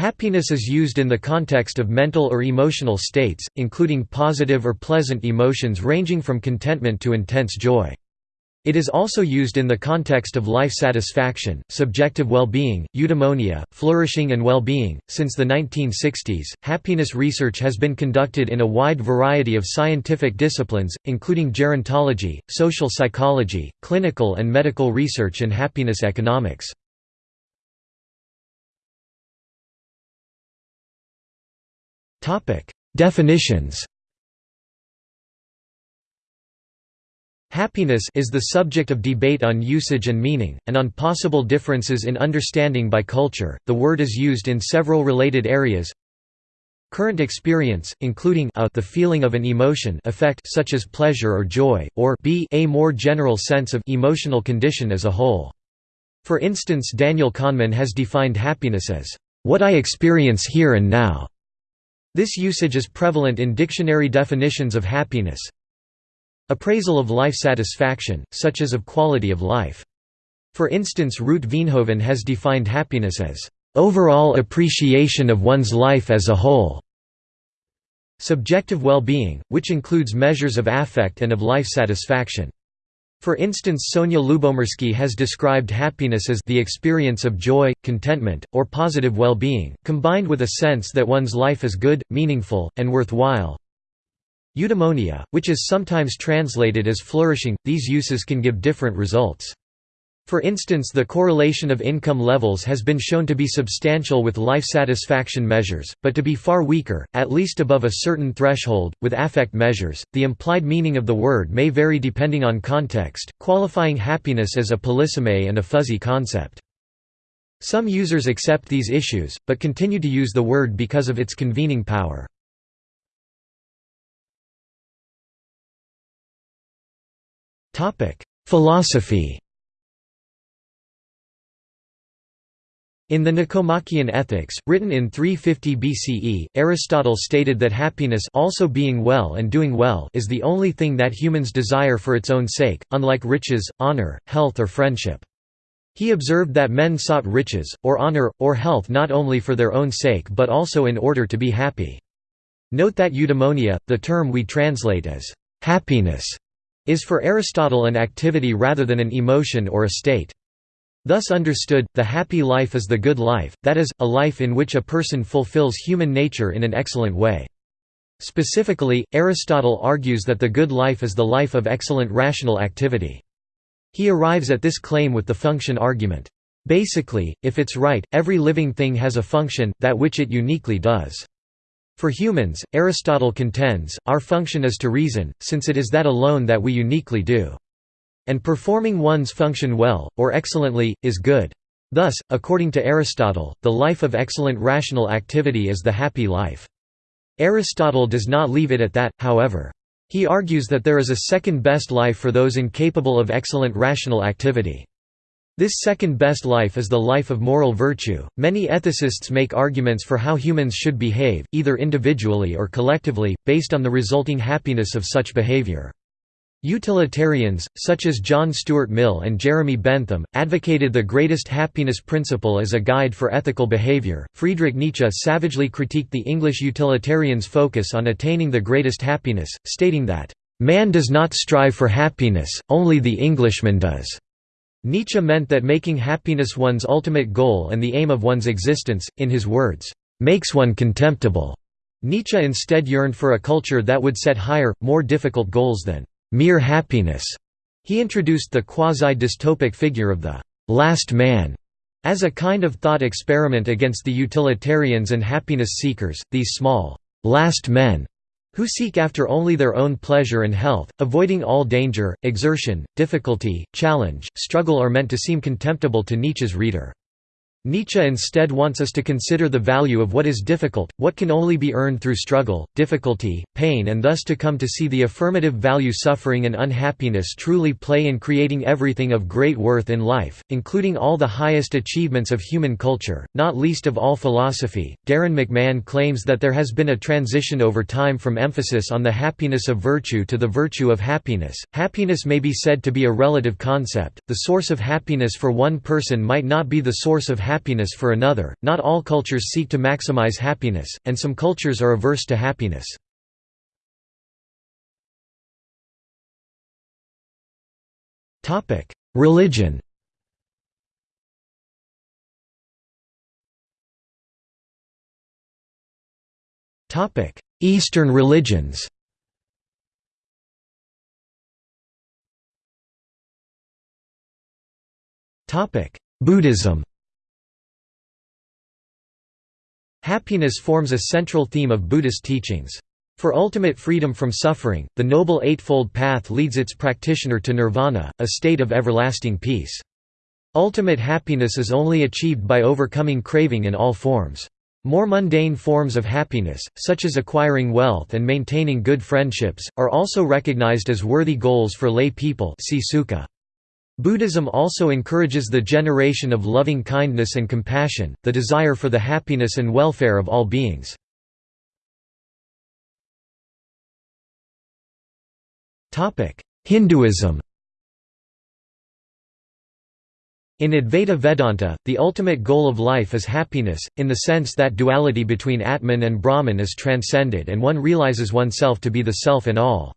Happiness is used in the context of mental or emotional states, including positive or pleasant emotions ranging from contentment to intense joy. It is also used in the context of life satisfaction, subjective well-being, eudaimonia, flourishing and well-being. Since the 1960s, happiness research has been conducted in a wide variety of scientific disciplines, including gerontology, social psychology, clinical and medical research and happiness economics. Definitions Happiness is the subject of debate on usage and meaning, and on possible differences in understanding by culture. The word is used in several related areas. Current experience, including a the feeling of an emotion effect such as pleasure or joy, or b a more general sense of emotional condition as a whole. For instance Daniel Kahneman has defined happiness as, "...what I experience here and now." This usage is prevalent in dictionary definitions of happiness, Appraisal of life satisfaction, such as of quality of life. For instance Ruut Veenhoven has defined happiness as, "...overall appreciation of one's life as a whole." Subjective well-being, which includes measures of affect and of life satisfaction. For instance Sonia Lyubomirsky has described happiness as the experience of joy, contentment, or positive well-being, combined with a sense that one's life is good, meaningful, and worthwhile. Eudaimonia, which is sometimes translated as flourishing, these uses can give different results. For instance the correlation of income levels has been shown to be substantial with life satisfaction measures, but to be far weaker, at least above a certain threshold, with affect measures. The implied meaning of the word may vary depending on context, qualifying happiness as a polysemy and a fuzzy concept. Some users accept these issues, but continue to use the word because of its convening power. Philosophy In the Nicomachean Ethics, written in 350 BCE, Aristotle stated that happiness also being well and doing well is the only thing that humans desire for its own sake, unlike riches, honor, health or friendship. He observed that men sought riches, or honor, or health not only for their own sake but also in order to be happy. Note that eudaimonia, the term we translate as happiness, is for Aristotle an activity rather than an emotion or a state. Thus understood, the happy life is the good life, that is, a life in which a person fulfills human nature in an excellent way. Specifically, Aristotle argues that the good life is the life of excellent rational activity. He arrives at this claim with the function argument. Basically, if it's right, every living thing has a function, that which it uniquely does. For humans, Aristotle contends, our function is to reason, since it is that alone that we uniquely do. And performing one's function well, or excellently, is good. Thus, according to Aristotle, the life of excellent rational activity is the happy life. Aristotle does not leave it at that, however. He argues that there is a second best life for those incapable of excellent rational activity. This second best life is the life of moral virtue. Many ethicists make arguments for how humans should behave, either individually or collectively, based on the resulting happiness of such behavior. Utilitarians, such as John Stuart Mill and Jeremy Bentham, advocated the greatest happiness principle as a guide for ethical behavior. Friedrich Nietzsche savagely critiqued the English utilitarians' focus on attaining the greatest happiness, stating that, Man does not strive for happiness, only the Englishman does. Nietzsche meant that making happiness one's ultimate goal and the aim of one's existence, in his words, makes one contemptible. Nietzsche instead yearned for a culture that would set higher, more difficult goals than mere happiness. He introduced the quasi-dystopic figure of the last man as a kind of thought experiment against the utilitarians and happiness seekers, these small last men who seek after only their own pleasure and health, avoiding all danger, exertion, difficulty, challenge, struggle are meant to seem contemptible to Nietzsche's reader. Nietzsche instead wants us to consider the value of what is difficult, what can only be earned through struggle, difficulty, pain and thus to come to see the affirmative value suffering and unhappiness truly play in creating everything of great worth in life, including all the highest achievements of human culture, not least of all philosophy. Darrin McMahon claims that there has been a transition over time from emphasis on the happiness of virtue to the virtue of happiness. Happiness may be said to be a relative concept, the source of happiness for one person might not be the source of happiness for another. Not all cultures seek to maximize happiness, and some cultures are averse to happiness. Topic: Religion. Topic: Eastern religions. Topic: Buddhism. Happiness forms a central theme of Buddhist teachings. For ultimate freedom from suffering, the Noble Eightfold Path leads its practitioner to nirvana, a state of everlasting peace. Ultimate happiness is only achieved by overcoming craving in all forms. More mundane forms of happiness, such as acquiring wealth and maintaining good friendships, are also recognized as worthy goals for lay people see Sukha. Buddhism also encourages the generation of loving kindness and compassion, the desire for the happiness and welfare of all beings. Hinduism In Advaita Vedanta, the ultimate goal of life is happiness, in the sense that duality between Atman and Brahman is transcended and one realizes oneself to be the self in all.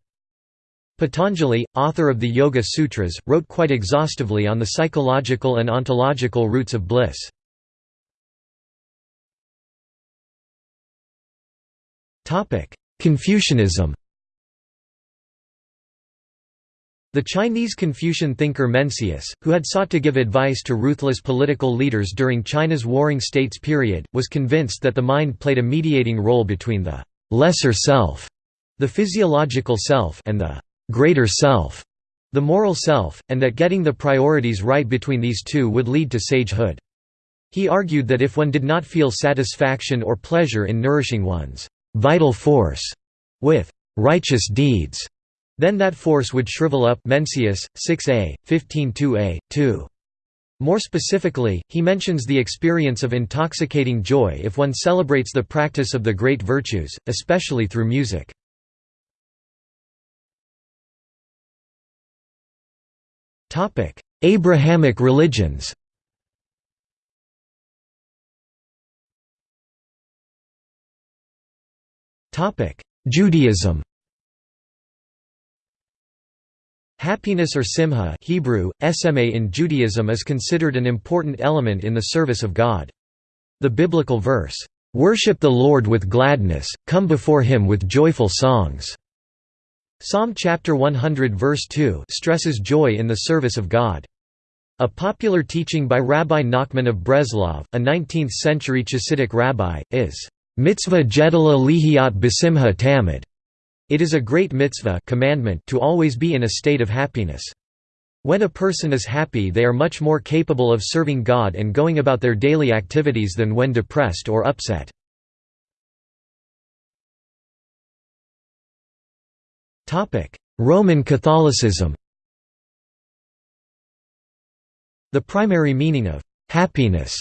Patanjali, author of the Yoga Sutras, wrote quite exhaustively on the psychological and ontological roots of bliss. Confucianism The Chinese Confucian thinker Mencius, who had sought to give advice to ruthless political leaders during China's Warring States period, was convinced that the mind played a mediating role between the «lesser self», the physiological self and the «greater self», the moral self, and that getting the priorities right between these two would lead to sagehood. He argued that if one did not feel satisfaction or pleasure in nourishing one's «vital force» with «righteous deeds», then that force would shrivel up Mencius, 6a, 15.2a, 2. More specifically, he mentions the experience of intoxicating joy if one celebrates the practice of the great virtues, especially through music. Abrahamic religions. Judaism. Happiness or simha Hebrew, SMA in Judaism is considered an important element in the service of God. The biblical verse, "'Worship the Lord with gladness, come before him with joyful songs' Psalm chapter 100 verse 2 stresses joy in the service of God. A popular teaching by Rabbi Nachman of Breslov, a 19th-century Chassidic rabbi, is, "'mitzvah gedala lihiat besimha tamid' It is a great mitzvah commandment to always be in a state of happiness. When a person is happy they are much more capable of serving God and going about their daily activities than when depressed or upset. Roman Catholicism The primary meaning of «happiness»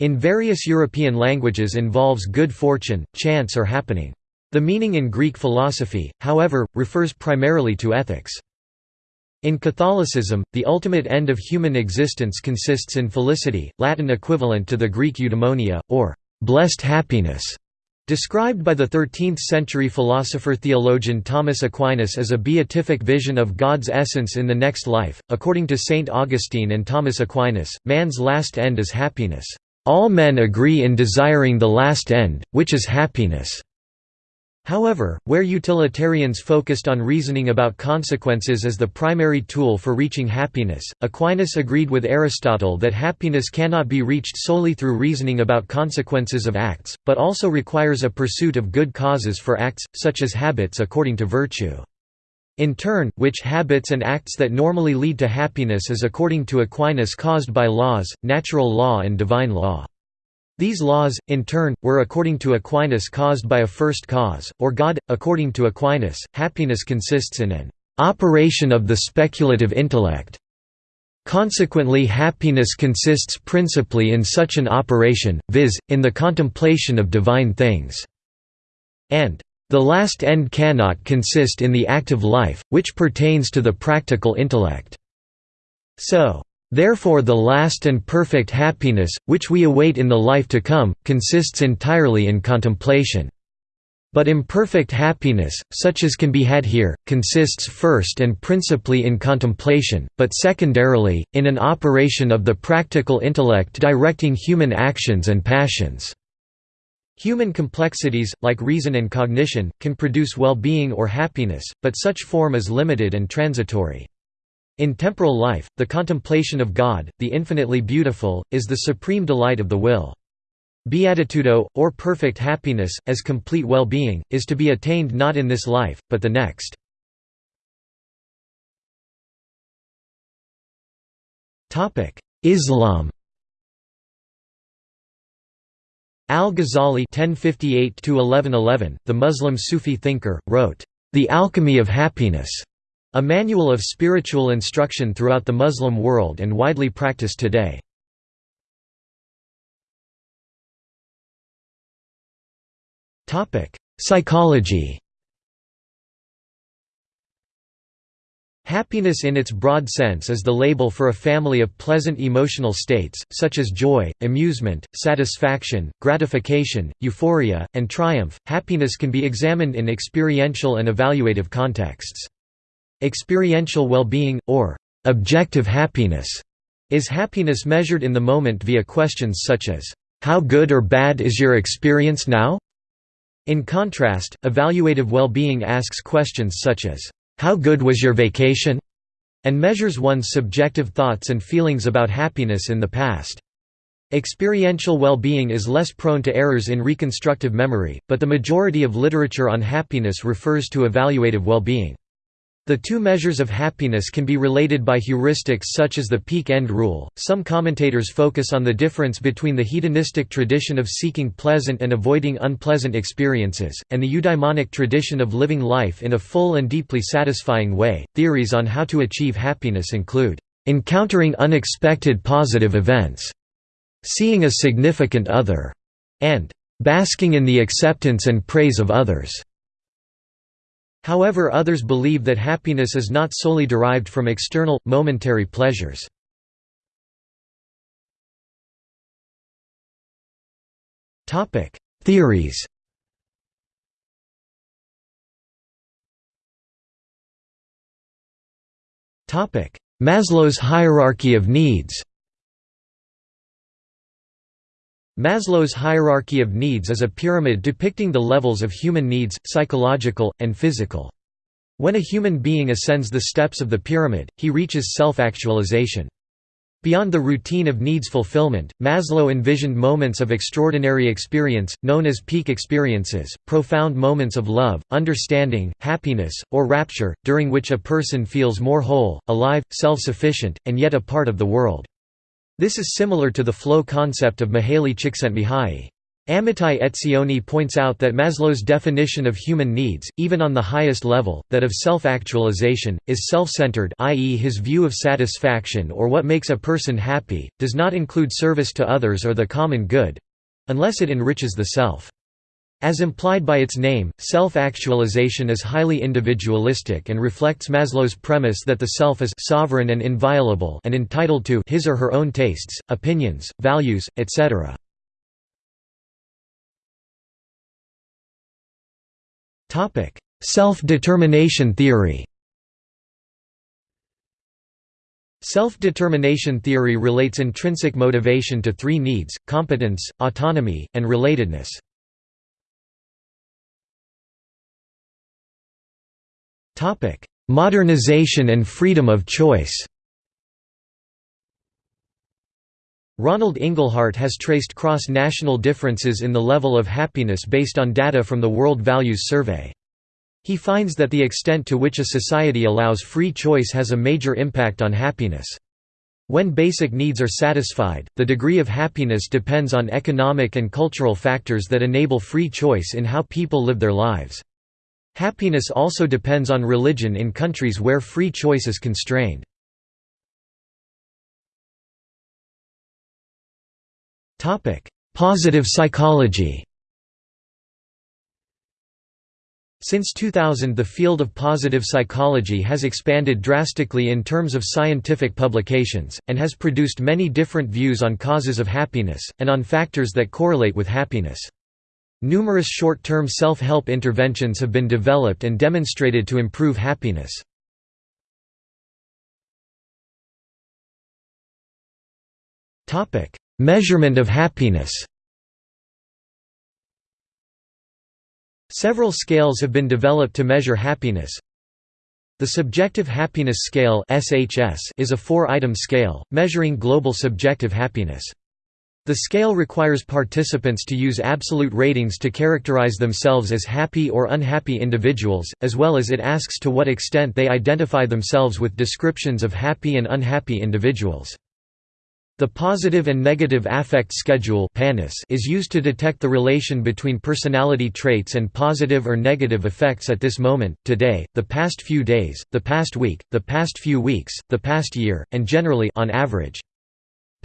in various European languages involves good fortune, chance or happening. The meaning in Greek philosophy, however, refers primarily to ethics. In Catholicism, the ultimate end of human existence consists in felicity, Latin equivalent to the Greek eudaimonia, or blessed happiness, described by the 13th-century philosopher-theologian Thomas Aquinas as a beatific vision of God's essence in the next life. According to Saint Augustine and Thomas Aquinas, man's last end is happiness. All men agree in desiring the last end, which is happiness. However, where utilitarians focused on reasoning about consequences as the primary tool for reaching happiness, Aquinas agreed with Aristotle that happiness cannot be reached solely through reasoning about consequences of acts, but also requires a pursuit of good causes for acts, such as habits according to virtue. In turn, which habits and acts that normally lead to happiness is according to Aquinas caused by laws, natural law and divine law. These laws, in turn, were according to Aquinas caused by a first cause, or God. According to Aquinas, happiness consists in an operation of the speculative intellect. Consequently happiness consists principally in such an operation, viz., in the contemplation of divine things. And the last end cannot consist in the active life, which pertains to the practical intellect. So, Therefore the last and perfect happiness, which we await in the life to come, consists entirely in contemplation. But imperfect happiness, such as can be had here, consists first and principally in contemplation, but secondarily, in an operation of the practical intellect directing human actions and passions. Human complexities, like reason and cognition, can produce well-being or happiness, but such form is limited and transitory. In temporal life, the contemplation of God, the infinitely beautiful, is the supreme delight of the will. Beatitudo, or perfect happiness, as complete well-being, is to be attained not in this life, but the next. Islam Al-Ghazali the Muslim Sufi thinker, wrote, "'The Alchemy of Happiness' A manual of spiritual instruction throughout the Muslim world and widely practiced today. Psychology Happiness in its broad sense is the label for a family of pleasant emotional states, such as joy, amusement, satisfaction, gratification, euphoria, and triumph. Happiness can be examined in experiential and evaluative contexts. Experiential well-being, or objective happiness, is happiness measured in the moment via questions such as, "'How good or bad is your experience now?' In contrast, evaluative well-being asks questions such as, "'How good was your vacation?' and measures one's subjective thoughts and feelings about happiness in the past. Experiential well-being is less prone to errors in reconstructive memory, but the majority of literature on happiness refers to evaluative well-being. The two measures of happiness can be related by heuristics such as the peak end rule. Some commentators focus on the difference between the hedonistic tradition of seeking pleasant and avoiding unpleasant experiences, and the eudaimonic tradition of living life in a full and deeply satisfying way. Theories on how to achieve happiness include encountering unexpected positive events, seeing a significant other, and basking in the acceptance and praise of others. However others believe that happiness is not solely derived from external, momentary pleasures. Theories Maslow's hierarchy of needs Maslow's hierarchy of needs is a pyramid depicting the levels of human needs, psychological, and physical. When a human being ascends the steps of the pyramid, he reaches self-actualization. Beyond the routine of needs fulfillment, Maslow envisioned moments of extraordinary experience, known as peak experiences, profound moments of love, understanding, happiness, or rapture, during which a person feels more whole, alive, self-sufficient, and yet a part of the world. This is similar to the flow concept of Mihaly Csikszentmihalyi. Amitai Etzioni points out that Maslow's definition of human needs, even on the highest level, that of self-actualization, is self-centered i.e. his view of satisfaction or what makes a person happy, does not include service to others or the common good—unless it enriches the self. As implied by its name, self-actualization is highly individualistic and reflects Maslow's premise that the self is sovereign and inviolable and entitled to his or her own tastes, opinions, values, etc. Topic: Self-determination theory Self-determination theory relates intrinsic motivation to three needs, competence, autonomy, and relatedness. Modernization and freedom of choice Ronald Inglehart has traced cross-national differences in the level of happiness based on data from the World Values Survey. He finds that the extent to which a society allows free choice has a major impact on happiness. When basic needs are satisfied, the degree of happiness depends on economic and cultural factors that enable free choice in how people live their lives. Happiness also depends on religion in countries where free choice is constrained. Positive psychology Since 2000 the field of positive psychology has expanded drastically in terms of scientific publications, and has produced many different views on causes of happiness, and on factors that correlate with happiness. Numerous short-term self-help interventions have been developed and demonstrated to improve happiness. Measurement of happiness Several scales have been developed to measure happiness. The Subjective Happiness Scale is a four-item scale, measuring global subjective happiness. The scale requires participants to use absolute ratings to characterize themselves as happy or unhappy individuals, as well as it asks to what extent they identify themselves with descriptions of happy and unhappy individuals. The Positive and Negative Affect Schedule is used to detect the relation between personality traits and positive or negative effects at this moment, today, the past few days, the past week, the past few weeks, the past year, and generally on average.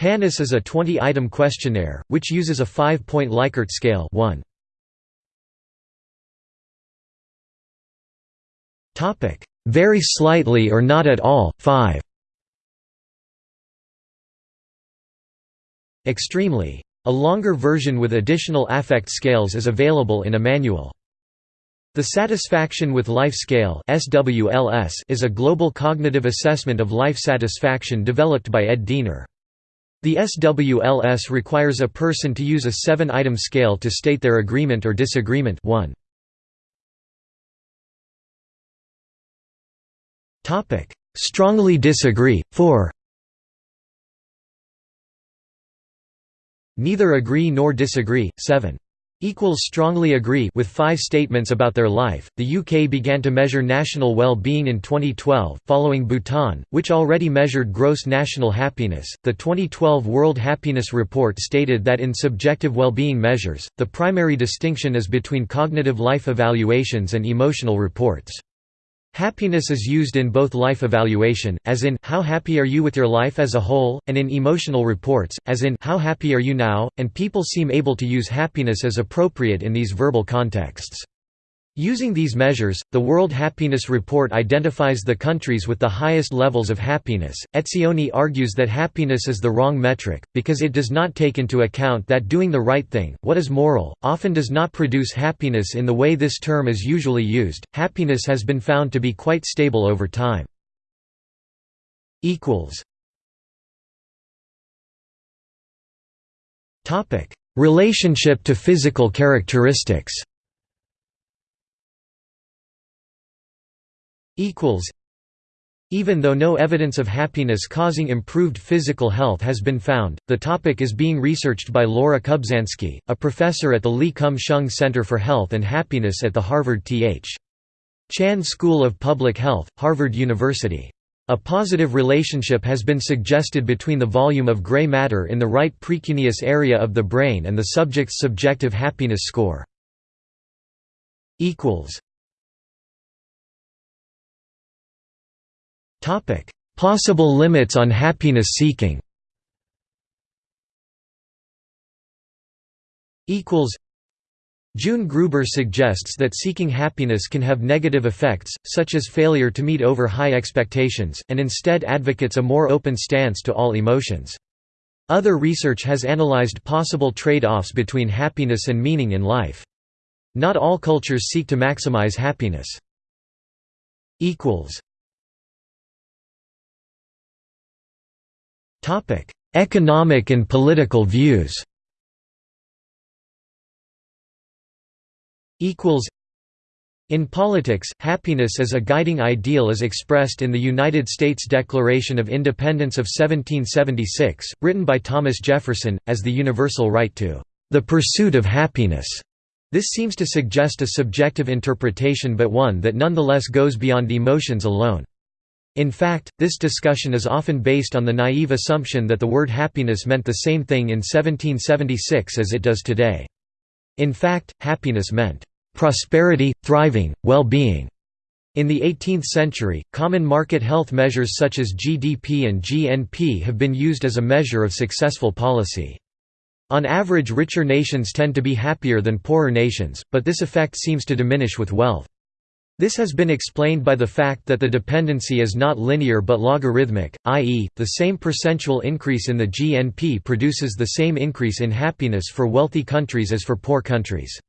PANAS is a 20-item questionnaire, which uses a five-point Likert scale 1. Very slightly or not at all, 5 Extremely. A longer version with additional affect scales is available in a manual. The Satisfaction with Life Scale is a global cognitive assessment of life satisfaction developed by Ed Diener. The SWLS requires a person to use a seven-item scale to state their agreement or disagreement 1. Strongly disagree, 4 Neither agree nor disagree. 7. Strongly agree with five statements about their life. The UK began to measure national well-being in 2012, following Bhutan, which already measured gross national happiness. The 2012 World Happiness Report stated that in subjective well-being measures, the primary distinction is between cognitive life evaluations and emotional reports. Happiness is used in both life evaluation, as in how happy are you with your life as a whole, and in emotional reports, as in how happy are you now, and people seem able to use happiness as appropriate in these verbal contexts. Using these measures, the World Happiness Report identifies the countries with the highest levels of happiness. Etzioni argues that happiness is the wrong metric, because it does not take into account that doing the right thing, what is moral, often does not produce happiness in the way this term is usually used. Happiness has been found to be quite stable over time. Relationship to physical characteristics equals even though no evidence of happiness causing improved physical health has been found, the topic is being researched by Laura Kubzansky, a professor at the Lee Kum-sheung Center for Health and Happiness at the Harvard T.H. Chan School of Public Health, Harvard University. A positive relationship has been suggested between the volume of gray matter in the right precuneus area of the brain and the subject's subjective happiness score. Topic: Possible limits on happiness seeking. Equals. June Gruber suggests that seeking happiness can have negative effects, such as failure to meet over high expectations, and instead advocates a more open stance to all emotions. Other research has analyzed possible trade-offs between happiness and meaning in life. Not all cultures seek to maximize happiness. Topic: Economic and political views. Equals. In politics, happiness as a guiding ideal is expressed in the United States Declaration of Independence of 1776, written by Thomas Jefferson, as the universal right to the pursuit of happiness. This seems to suggest a subjective interpretation but one that nonetheless goes beyond emotions alone. In fact, this discussion is often based on the naive assumption that the word happiness meant the same thing in 1776 as it does today. In fact, happiness meant prosperity, thriving, well-being. In the 18th century, common market health measures such as GDP and GNP have been used as a measure of successful policy. On average richer nations tend to be happier than poorer nations, but this effect seems to diminish with wealth. This has been explained by the fact that the dependency is not linear but logarithmic, i.e., the same percentual increase in the GNP produces the same increase in happiness for wealthy countries as for poor countries.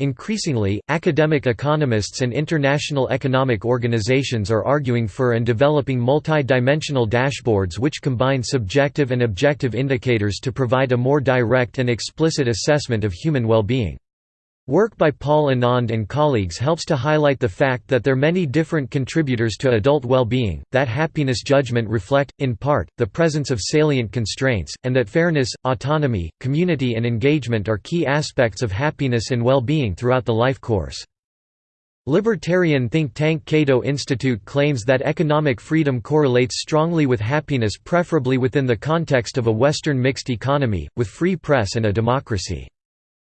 Increasingly, academic economists and international economic organizations are arguing for and developing multi-dimensional dashboards which combine subjective and objective indicators to provide a more direct and explicit assessment of human well-being. Work by Paul Anand and colleagues helps to highlight the fact that there are many different contributors to adult well-being, that happiness judgment reflect, in part, the presence of salient constraints, and that fairness, autonomy, community and engagement are key aspects of happiness and well-being throughout the life course. Libertarian think tank Cato Institute claims that economic freedom correlates strongly with happiness preferably within the context of a Western mixed economy, with free press and a democracy.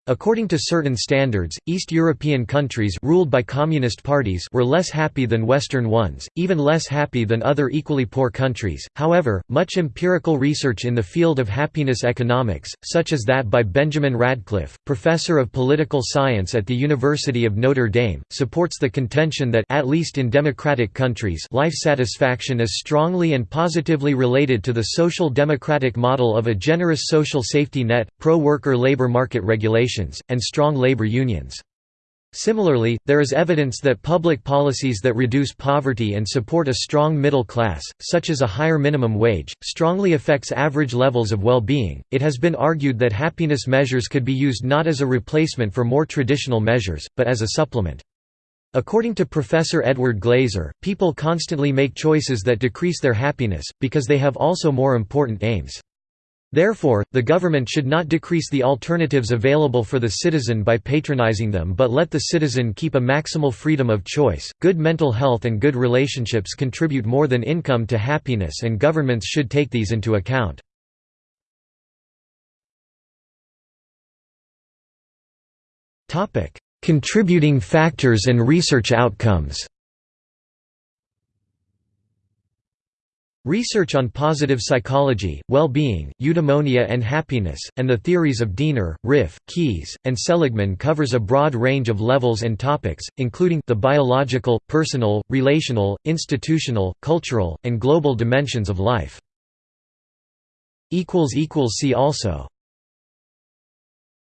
According to certain standards, East European countries ruled by communist parties were less happy than Western ones, even less happy than other equally poor countries. However, much empirical research in the field of happiness economics, such as that by Benjamin Radcliff, professor of political science at the University of Notre Dame, supports the contention that at least in democratic countries, life satisfaction is strongly and positively related to the social democratic model of a generous social safety net, pro-worker labor market regulation and strong labor unions. Similarly, there is evidence that public policies that reduce poverty and support a strong middle class, such as a higher minimum wage, strongly affects average levels of well-being. It has been argued that happiness measures could be used not as a replacement for more traditional measures, but as a supplement. According to Professor Edward Glaeser, people constantly make choices that decrease their happiness, because they have also more important aims. Therefore, the government should not decrease the alternatives available for the citizen by patronizing them but let the citizen keep a maximal freedom of choice. Good mental health and good relationships contribute more than income to happiness and governments should take these into account. Contributing factors and research outcomes. Research on positive psychology, well-being, eudaimonia and happiness, and the theories of Diener, Ryff, Keyes, and Seligman covers a broad range of levels and topics, including the biological, personal, relational, institutional, cultural, and global dimensions of life. See also